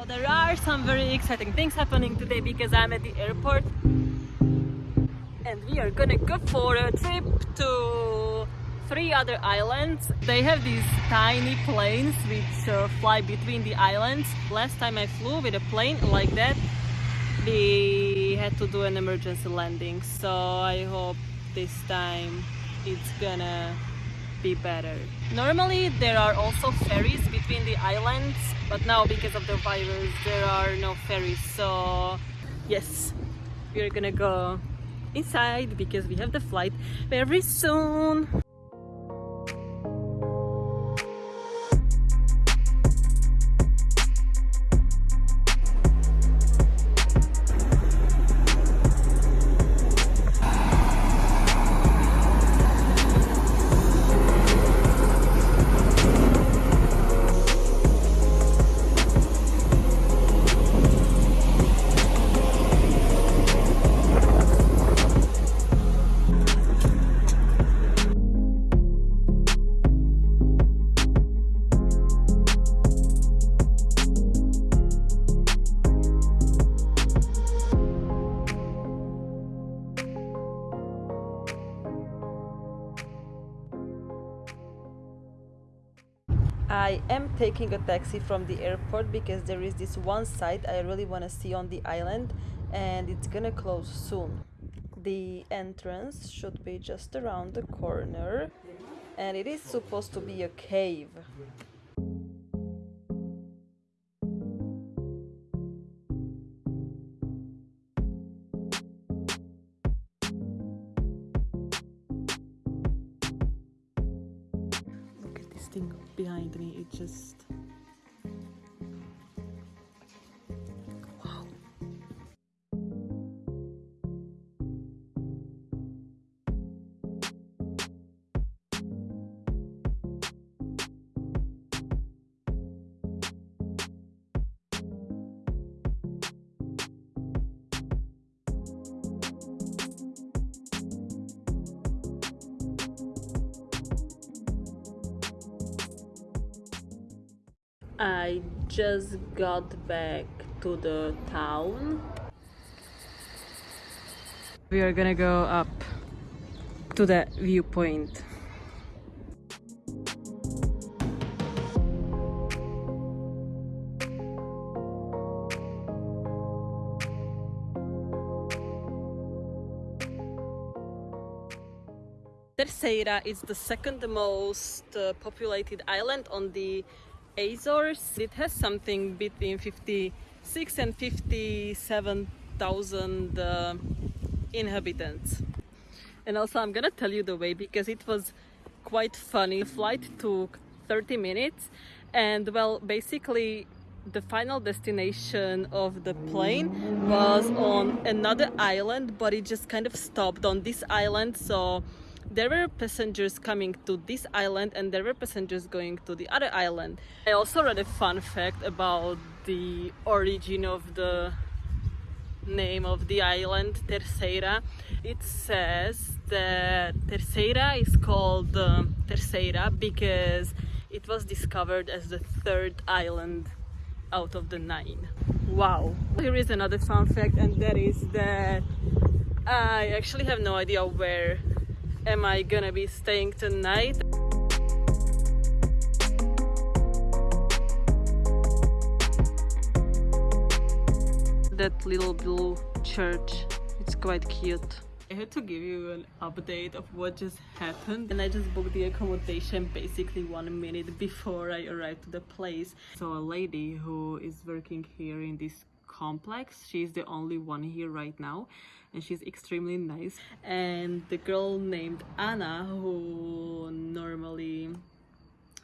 So there are some very exciting things happening today because I'm at the airport and we are gonna go for a trip to three other islands. They have these tiny planes which uh, fly between the islands. Last time I flew with a plane like that, we had to do an emergency landing. So I hope this time it's gonna be better. Normally there are also ferries between the islands, but now because of the virus there are no ferries. So yes, we're gonna go inside because we have the flight very soon. Taking a taxi from the airport because there is this one site I really want to see on the island and it's gonna close soon. The entrance should be just around the corner and it is supposed to be a cave. Thing behind me, it just. I just got back to the town. We are gonna go up to the viewpoint. Terceira is the second most uh, populated island on the Azores. It has something between 56 and 57,000 uh, inhabitants. And also, I'm gonna tell you the way because it was quite funny. Flight took 30 minutes, and well, basically, the final destination of the plane was on another island, but it just kind of stopped on this island. So there were passengers coming to this island and there were passengers going to the other island. I also read a fun fact about the origin of the name of the island, Terceira. It says that Terceira is called uh, Terceira because it was discovered as the third island out of the nine. Wow. Here is another fun fact and that is that I actually have no idea where am I gonna be staying tonight. That little blue church, it's quite cute. I had to give you an update of what just happened and I just booked the accommodation basically one minute before I arrived to the place. So a lady who is working here in this complex, she's the only one here right now and she's extremely nice. And the girl named Anna who normally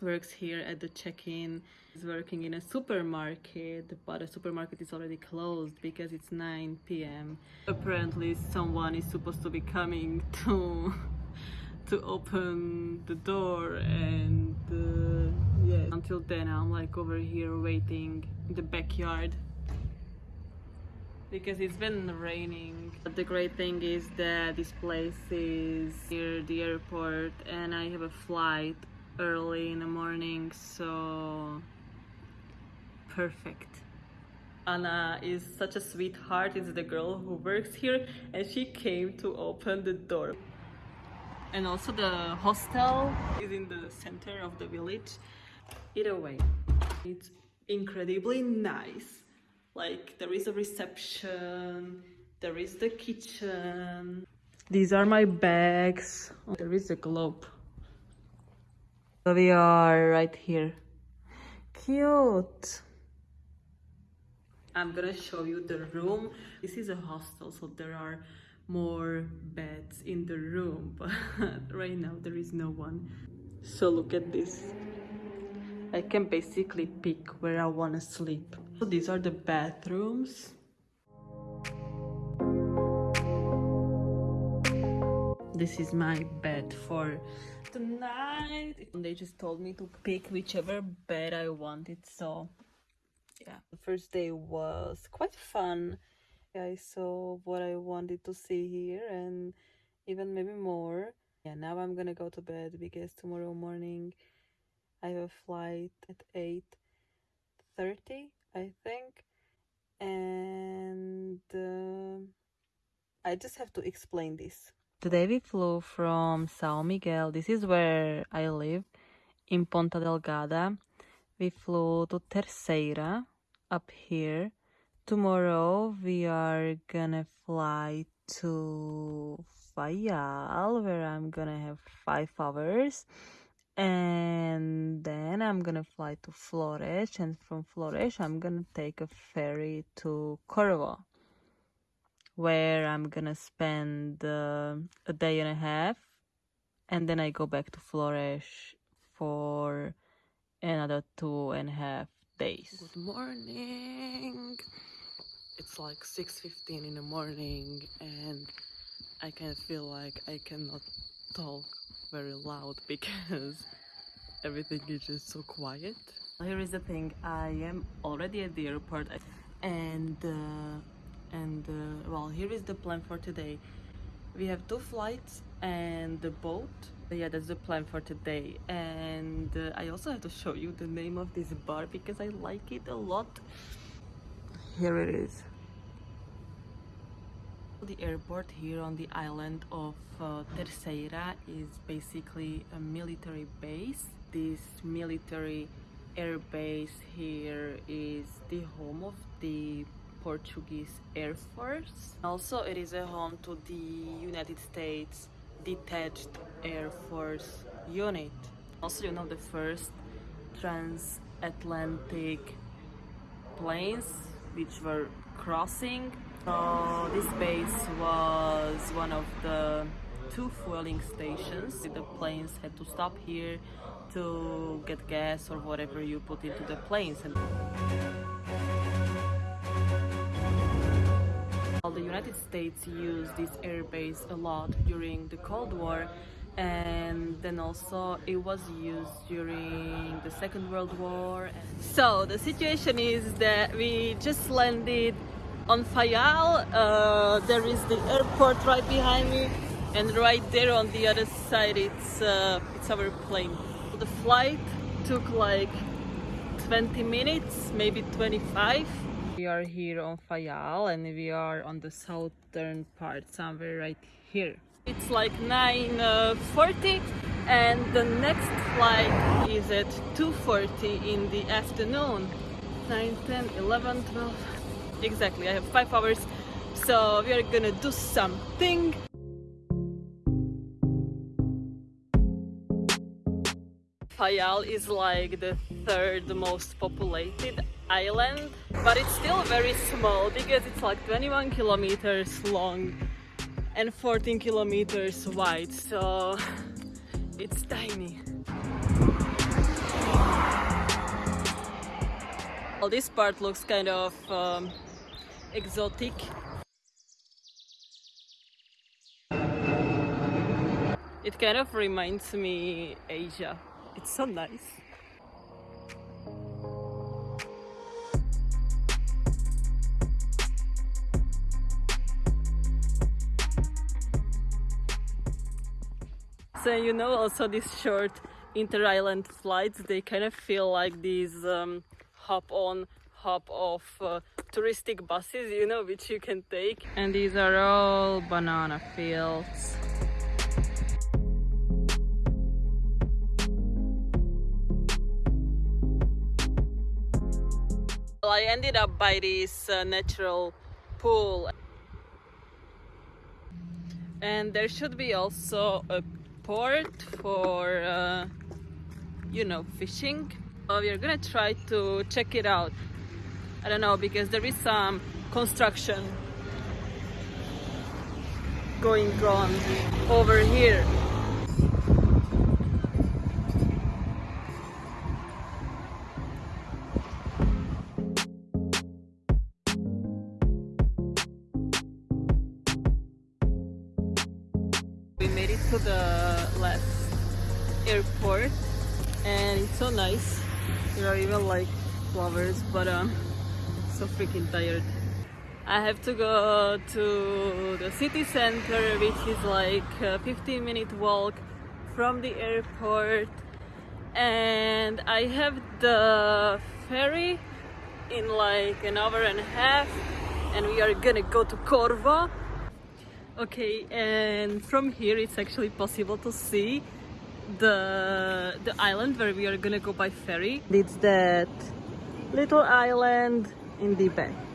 works here at the check-in is working in a supermarket but the supermarket is already closed because it's 9 p.m apparently someone is supposed to be coming to to open the door and uh, yeah. Until then i'm like over here waiting in the backyard because it's been raining. But the great thing is that this place is near the airport and I have a flight early in the morning, so perfect. Anna is such a sweetheart. Is the girl who works here, and she came to open the door. And also the hostel is in the center of the village. Either way, it's incredibly nice. Like there is a reception, there is the kitchen. These are my bags. There is a globe. So we are right here. Cute. I'm gonna show you the room. This is a hostel, so there are more beds in the room, but right now there is no one. So look at this. I can basically pick where I wanna sleep. So these are the bathrooms. This is my bed for tonight. They just told me to pick whichever bed I wanted, so yeah. The first day was quite fun. I saw what I wanted to see here and even maybe more. Yeah, now I'm gonna go to bed because tomorrow morning I have a flight at 8.30, I think. And uh, I just have to explain this. Today we flew from São Miguel. This is where I live, in Ponta Delgada. We flew to Terceira, up here. Tomorrow we are gonna fly to Fayal, where I'm gonna have five hours. And then I'm gonna fly to Flores, and from Flores I'm gonna take a ferry to Corvo where I'm gonna spend uh, a day and a half and then I go back to Flores for another two and a half days. Good morning! It's like 6.15 in the morning and I can feel like I cannot talk very loud because everything is just so quiet. Here is the thing, I am already at the airport and uh, and uh, well here is the plan for today. We have two flights and the boat. Yeah that's the plan for today. And uh, i also have to show you the name of this bar because i like it a lot. Here it is the airport here on the island of uh, Terceira is basically a military base this military air base here is the home of the Portuguese Air Force. Also, it is a home to the United States Detached Air Force Unit. Also, you know, the first transatlantic planes which were crossing. So this base was one of the two fueling stations. The planes had to stop here to get gas or whatever you put into the planes. And the United States used this airbase a lot during the Cold War and then also it was used during the Second World War. So the situation is that we just landed on Fayal. Uh, there is the airport right behind me and right there on the other side it's, uh, it's our plane. The flight took like 20 minutes, maybe 25 we are here on Fayal and we are on the southern part, somewhere right here. It's like 9.40 uh, and the next flight is at 2.40 in the afternoon. 9, 10, 11, 12... Exactly, I have 5 hours, so we are gonna do something. Fayal is like the third most populated island but it's still very small because it's like 21 kilometers long and 14 kilometers wide so it's tiny well this part looks kind of um, exotic. It kind of reminds me Asia. It's so nice. So you know also these short inter-island flights, they kind of feel like these um, hop on, hop off uh, touristic buses, you know, which you can take. And these are all banana fields. Well, I ended up by this uh, natural pool. And there should be also a port for, uh, you know, fishing. Uh, we are gonna try to check it out. I don't know because there is some construction going on over here. We made it to the last airport and it's so nice. There are even like flowers, but um, so freaking tired. I have to go to the city center, which is like a 15 minute walk from the airport, and I have the ferry in like an hour and a half, and we are gonna go to Corvo. Okay, and from here it's actually possible to see the the island where we are gonna go by ferry. It's that little island in the back.